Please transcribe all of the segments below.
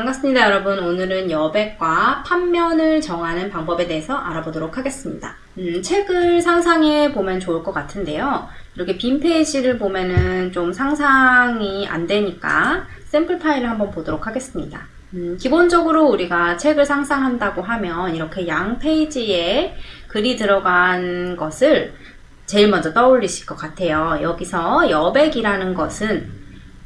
반갑습니다 여러분. 오늘은 여백과 판면을 정하는 방법에 대해서 알아보도록 하겠습니다. 음, 책을 상상해 보면 좋을 것 같은데요. 이렇게 빈 페이지를 보면은 좀 상상이 안 되니까 샘플 파일을 한번 보도록 하겠습니다. 음, 기본적으로 우리가 책을 상상한다고 하면 이렇게 양 페이지에 글이 들어간 것을 제일 먼저 떠올리실 것 같아요. 여기서 여백이라는 것은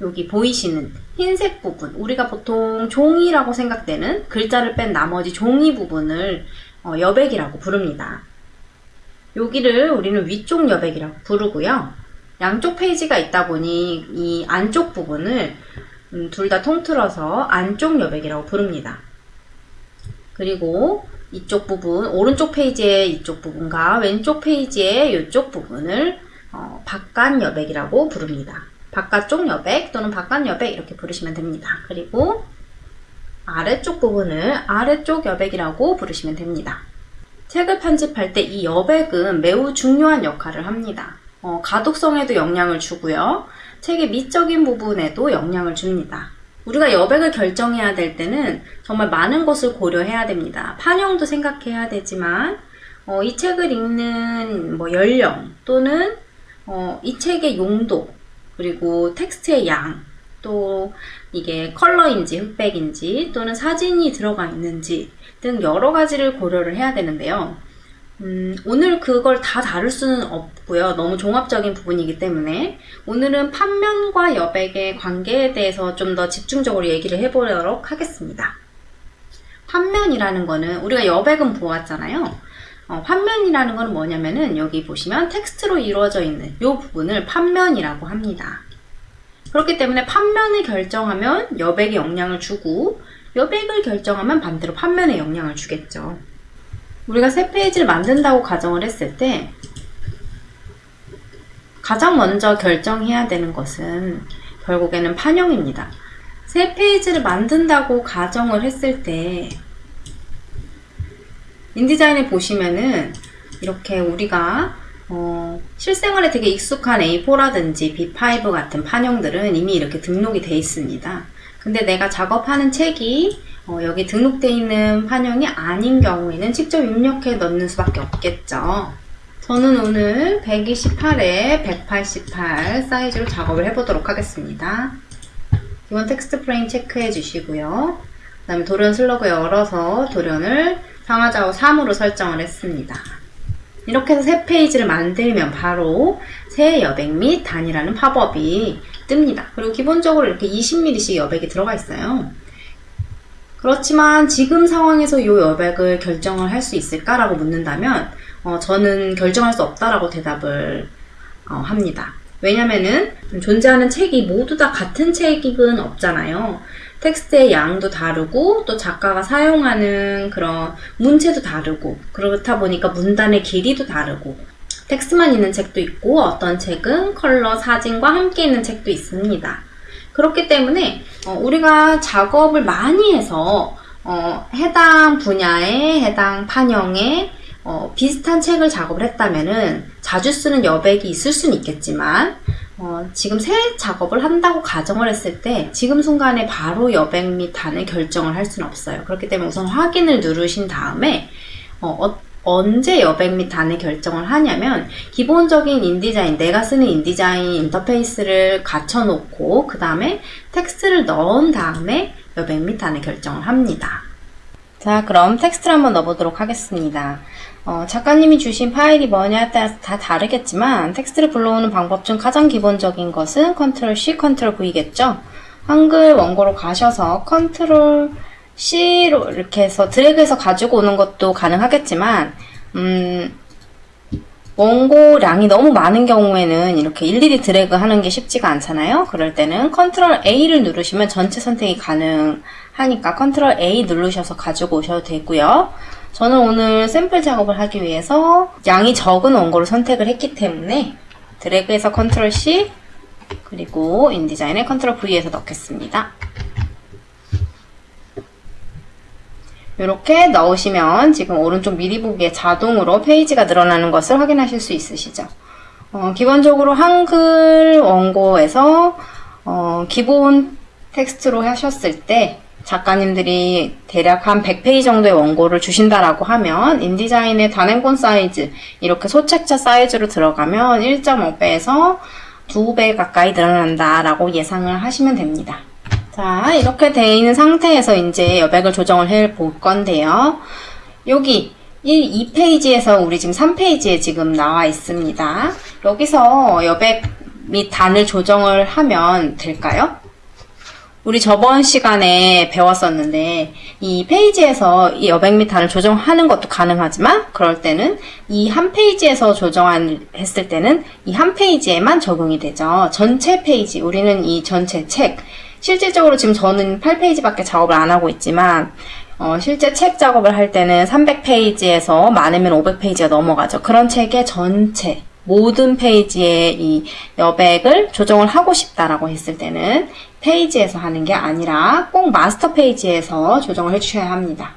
여기 보이시는 흰색 부분 우리가 보통 종이라고 생각되는 글자를 뺀 나머지 종이 부분을 어, 여백이라고 부릅니다. 여기를 우리는 위쪽 여백이라고 부르고요. 양쪽 페이지가 있다 보니 이 안쪽 부분을 음, 둘 다 통틀어서 안쪽 여백이라고 부릅니다. 그리고 이쪽 부분, 오른쪽 페이지의 이쪽 부분과 왼쪽 페이지의 이쪽 부분을 어, 바깥 여백이라고 부릅니다. 바깥쪽 여백 또는 바깥 여백 이렇게 부르시면 됩니다. 그리고 아래쪽 부분을 아래쪽 여백이라고 부르시면 됩니다. 책을 편집할 때 이 여백은 매우 중요한 역할을 합니다. 어, 가독성에도 영향을 주고요. 책의 미적인 부분에도 영향을 줍니다. 우리가 여백을 결정해야 될 때는 정말 많은 것을 고려해야 됩니다. 판형도 생각해야 되지만 어, 이 책을 읽는 뭐 연령 또는 어, 이 책의 용도 그리고 텍스트의 양, 또 이게 컬러인지 흑백인지 또는 사진이 들어가 있는지 등 여러 가지를 고려를 해야 되는데요. 음, 오늘 그걸 다 다룰 수는 없고요. 너무 종합적인 부분이기 때문에 오늘은 판면과 여백의 관계에 대해서 좀 더 집중적으로 얘기를 해보도록 하겠습니다. 판면이라는 거는 우리가 여백은 보았잖아요. 어, 판면이라는 건 뭐냐면은 여기 보시면 텍스트로 이루어져 있는 이 부분을 판면이라고 합니다. 그렇기 때문에 판면을 결정하면 여백에 영향을 주고 여백을 결정하면 반대로 판면에 영향을 주겠죠. 우리가 새 페이지를 만든다고 가정을 했을 때 가장 먼저 결정해야 되는 것은 결국에는 판형입니다. 새 페이지를 만든다고 가정을 했을 때 인디자인을 보시면은 이렇게 우리가 어, 실생활에 되게 익숙한 A4라든지 B5 같은 판형들은 이미 이렇게 등록이 돼 있습니다. 근데 내가 작업하는 책이 어, 여기 등록되어 있는 판형이 아닌 경우에는 직접 입력해 넣는 수밖에 없겠죠. 저는 오늘 128에 188 사이즈로 작업을 해보도록 하겠습니다. 기본 텍스트 프레임 체크해 주시고요. 그 다음에 도련 slug 열어서 도련을 상하좌우 3으로 설정을 했습니다. 이렇게 해서 새 페이지를 만들면 바로 새 여백 및 단이라는 팝업이 뜹니다. 그리고 기본적으로 이렇게 20mm씩 여백이 들어가 있어요. 그렇지만 지금 상황에서 이 여백을 결정을 할 수 있을까라고 묻는다면 어, 저는 결정할 수 없다라고 대답을 어, 합니다. 왜냐면은 존재하는 책이 모두 다 같은 책은 없잖아요. 텍스트의 양도 다르고 또 작가가 사용하는 그런 문체도 다르고 그렇다 보니까 문단의 길이도 다르고 텍스트만 있는 책도 있고 어떤 책은 컬러, 사진과 함께 있는 책도 있습니다. 그렇기 때문에 어, 우리가 작업을 많이 해서 어, 해당 분야에 해당 판형에 어, 비슷한 책을 작업을 했다면 자주 쓰는 여백이 있을 수는 있겠지만 어, 지금 새 작업을 한다고 가정을 했을 때 지금 순간에 바로 여백 및 단을 결정을 할 수는 없어요. 그렇기 때문에 우선 확인을 누르신 다음에 어, 어, 언제 여백 및 단을 결정을 하냐면 기본적인 InDesign, 내가 쓰는 InDesign 인터페이스를 갖춰놓고 그 다음에 텍스트를 넣은 다음에 여백 및 단을 결정을 합니다. 자 그럼 텍스트를 한번 넣어보도록 하겠습니다. 어, 작가님이 주신 파일이 뭐냐에 따라서 다 다르겠지만 텍스트를 불러오는 방법 중 가장 기본적인 것은 컨트롤 C, 컨트롤 V겠죠? 한글 원고로 가셔서 컨트롤 C로 이렇게 해서 드래그해서 가지고 오는 것도 가능하겠지만 음, 원고량이 너무 많은 경우에는 이렇게 일일이 드래그 하는 게 쉽지가 않잖아요. 그럴 때는 컨트롤 A를 누르시면 전체 선택이 가능하니까 컨트롤 A 누르셔서 가지고 오셔도 되고요. 저는 오늘 샘플 작업을 하기 위해서 양이 적은 원고를 선택을 했기 때문에 드래그해서 컨트롤 C 그리고 InDesign에 컨트롤 V에서 넣겠습니다. 이렇게 넣으시면 지금 오른쪽 미리 보기에 자동으로 페이지가 늘어나는 것을 확인하실 수 있으시죠. 어, 기본적으로 한글 원고에서 어, 기본 텍스트로 하셨을 때 작가님들이 대략 한 100페이지 정도의 원고를 주신다라고 하면 인디자인의 단행본 사이즈 이렇게 소책자 사이즈로 들어가면 1.5배에서 2배 가까이 늘어난다라고 예상을 하시면 됩니다. 자 이렇게 되어 있는 상태에서 이제 여백을 조정을 해 볼 건데요. 여기 1, 2페이지에서 우리 지금 3페이지에 지금 나와 있습니다. 여기서 여백 및 단을 조정을 하면 될까요? 우리 저번 시간에 배웠었는데 이 페이지에서 이 여백 및 단을 조정하는 것도 가능하지만 그럴 때는 이 한 페이지에서 조정했을 때는 이 한 페이지에만 적용이 되죠. 전체 페이지 우리는 이 전체 책 실질적으로 지금 저는 8페이지밖에 작업을 안 하고 있지만 어, 실제 책 작업을 할 때는 300페이지에서 많으면 500페이지가 넘어가죠. 그런 책의 전체 모든 페이지에 이 여백을 조정을 하고 싶다라고 했을 때는 페이지에서 하는 게 아니라 꼭 마스터 페이지에서 조정을 해주셔야 합니다.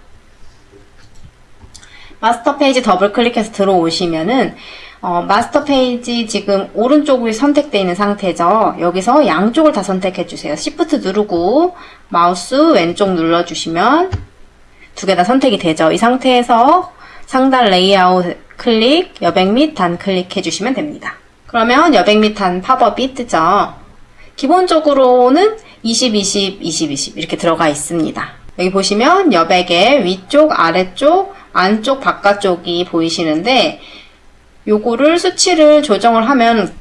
마스터 페이지 더블 클릭해서 들어오시면은 어, 마스터 페이지 지금 오른쪽이 선택되어 있는 상태죠. 여기서 양쪽을 다 선택해 주세요. Shift 누르고 마우스 왼쪽 눌러주시면 두 개 다 선택이 되죠. 이 상태에서 상단 레이아웃 클릭, 여백 및 단 클릭해 주시면 됩니다. 그러면 여백 및 단 팝업이 뜨죠. 기본적으로는 20, 20, 20, 20 이렇게 들어가 있습니다. 여기 보시면 여백의 위쪽, 아래쪽, 안쪽, 바깥쪽이 보이시는데 요거를 수치를 조정을 하면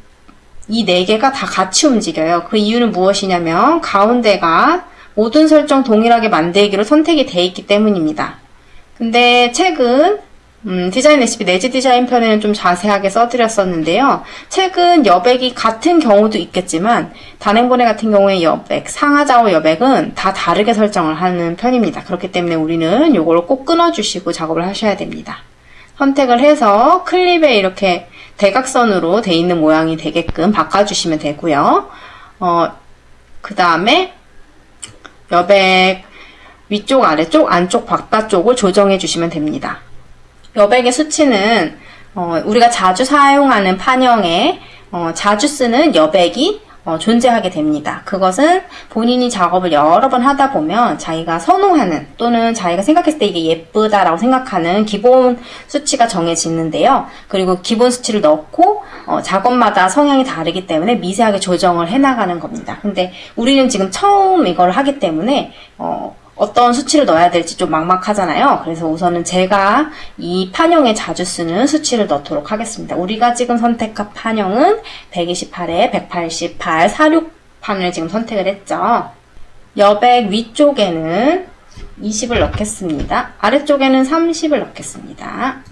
이 네 개가 다 같이 움직여요. 그 이유는 무엇이냐면 가운데가 모든 설정 동일하게 만들기로 선택이 돼 있기 때문입니다. 근데 책은 음, 디자인 레시피 내지 디자인 편에는 좀 자세하게 써드렸었는데요. 책은 여백이 같은 경우도 있겠지만 단행본에 같은 경우에 여백, 상하좌우 여백은 다 다르게 설정을 하는 편입니다. 그렇기 때문에 우리는 이걸 꼭 끊어주시고 작업을 하셔야 됩니다. 선택을 해서 클립에 이렇게 대각선으로 돼 있는 모양이 되게끔 바꿔주시면 되고요. 어, 그 다음에 여백 위쪽, 아래쪽, 안쪽, 바깥쪽을 조정해 주시면 됩니다. 여백의 수치는 어, 우리가 자주 사용하는 판형에 어, 자주 쓰는 여백이 어, 존재하게 됩니다. 그것은 본인이 작업을 여러 번 하다 보면 자기가 선호하는 또는 자기가 생각했을 때 이게 예쁘다라고 생각하는 기본 수치가 정해지는데요. 그리고 기본 수치를 넣고 어, 작업마다 성향이 다르기 때문에 미세하게 조정을 해나가는 겁니다. 근데 우리는 지금 처음 이걸 하기 때문에 어, 어떤 수치를 넣어야 될지 좀 막막하잖아요. 그래서 우선은 제가 이 판형에 자주 쓰는 수치를 넣도록 하겠습니다. 우리가 지금 선택한 판형은 128에 188, 46판을 지금 선택을 했죠. 여백 위쪽에는 20을 넣겠습니다. 아래쪽에는 30을 넣겠습니다.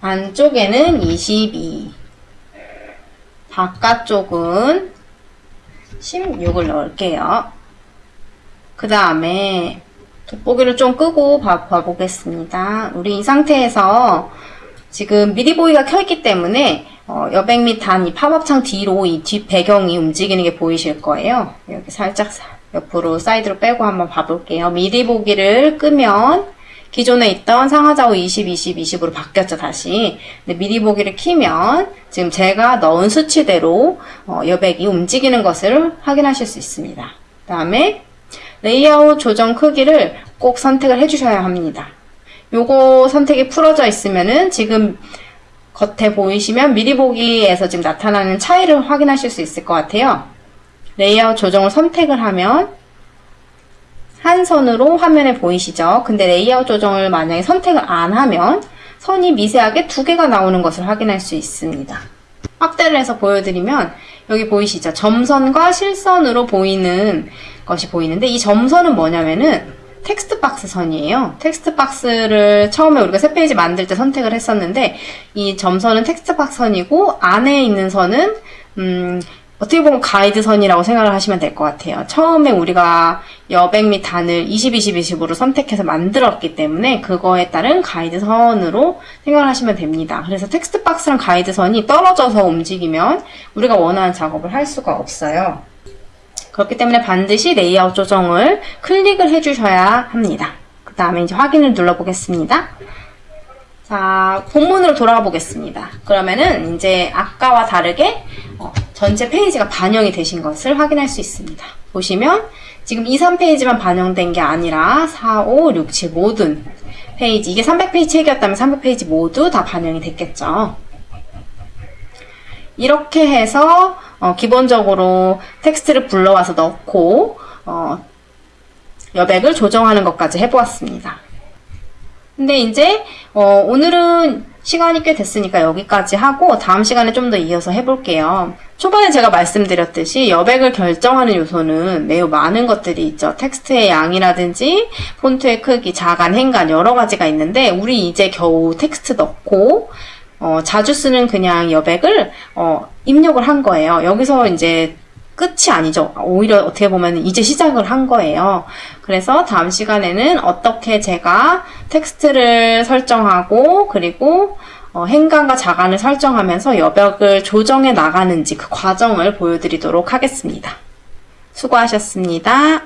안쪽에는 22 바깥쪽은 16을 넣을게요. 그 다음에 돋보기를 좀 끄고 봐, 봐보겠습니다. 우리 이 상태에서 지금 미리 보기가 켜있기 때문에 어, 여백 및 단 이 팝업창 뒤로 이 뒷 배경이 움직이는 게 보이실 거예요. 여기 살짝 옆으로 사이드로 빼고 한번 봐볼게요. 미리 보기를 끄면 기존에 있던 상하좌우 20, 20, 20으로 바뀌었죠, 다시. 근데 미리 보기를 키면 지금 제가 넣은 수치대로 어, 여백이 움직이는 것을 확인하실 수 있습니다. 그 다음에 레이아웃 조정 크기를 꼭 선택을 해주셔야 합니다. 요거 선택이 풀어져 있으면은 지금 겉에 보이시면 미리 보기에서 지금 나타나는 차이를 확인하실 수 있을 것 같아요. 레이아웃 조정을 선택을 하면 한 선으로 화면에 보이시죠? 근데 레이아웃 조정을 만약에 선택을 안 하면 선이 미세하게 두 개가 나오는 것을 확인할 수 있습니다. 확대를 해서 보여드리면 여기 보이시죠? 점선과 실선으로 보이는 것이 보이는데 이 점선은 뭐냐면은 텍스트 박스 선이에요. 텍스트 박스를 처음에 우리가 새 페이지 만들 때 선택을 했었는데 이 점선은 텍스트 박스 선이고 안에 있는 선은 음, 어떻게 보면 가이드선이라고 생각을 하시면 될 것 같아요. 처음에 우리가 여백 및 단을 20, 20, 20으로 선택해서 만들었기 때문에 그거에 따른 가이드선으로 생각을 하시면 됩니다. 그래서 텍스트 박스랑 가이드선이 떨어져서 움직이면 우리가 원하는 작업을 할 수가 없어요. 그렇기 때문에 반드시 레이아웃 조정을 클릭을 해주셔야 합니다. 그 다음에 이제 확인을 눌러보겠습니다. 자, 본문으로 돌아가 보겠습니다. 그러면은 이제 아까와 다르게 어, 전체 페이지가 반영이 되신 것을 확인할 수 있습니다. 보시면 지금 2, 3페이지만 반영된 게 아니라 4, 5, 6, 7 모든 페이지 이게 300페이지 책이었다면 300페이지 모두 다 반영이 됐겠죠. 이렇게 해서 어, 기본적으로 텍스트를 불러와서 넣고 어, 여백을 조정하는 것까지 해보았습니다. 근데 이제 어, 오늘은 시간이 꽤 됐으니까 여기까지 하고 다음 시간에 좀 더 이어서 해볼게요. 초반에 제가 말씀드렸듯이 여백을 결정하는 요소는 매우 많은 것들이 있죠. 텍스트의 양이라든지 폰트의 크기, 자간, 행간 여러 가지가 있는데 우리 이제 겨우 텍스트 넣고 어, 자주 쓰는 그냥 여백을 어, 입력을 한 거예요. 여기서 이제 끝이 아니죠. 오히려 어떻게 보면 이제 시작을 한 거예요. 그래서 다음 시간에는 어떻게 제가 텍스트를 설정하고 그리고 어, 행간과 자간을 설정하면서 여백을 조정해 나가는지 그 과정을 보여드리도록 하겠습니다. 수고하셨습니다.